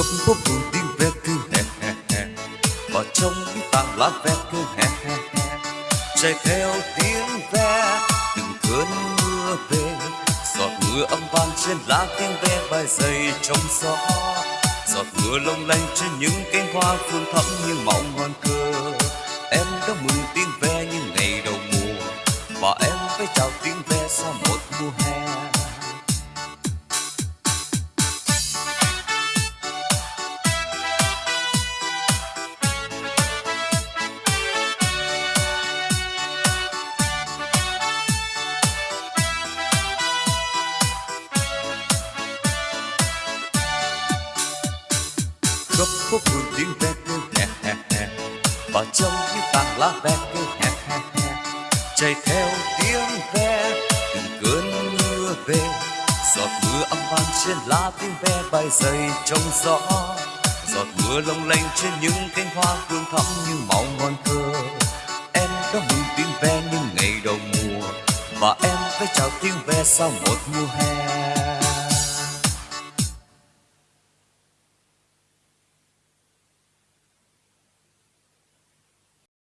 khắp phố phường tiếng ve cứ hè hè hè. Và trong cái tảng lá ve cứ hè hè hè. Chạy theo tiếng ve từng cơn mưa về. Giọt mưa âm vang trên lá tiếng ve bay dày trong gió. Giọt mưa long lanh trên những cánh hoa phương thắm như màu ngon cười khắp phố phường tiếng ve kêu hè hè hè. Và trong những tàn lá ve kêu hè hè hè. Chạy theo tiếng ve, từng cơn mưa về. Giọt mưa âm vang trên lá tiếng ve bay dày trong gió. Giọt mưa long lanh trên những cánh hoa hương thắm như màu ngon thơ. Em đã mừng tiếng ve như ngày đầu mùa, và em phải chào tiếng ve sau một mùa hè.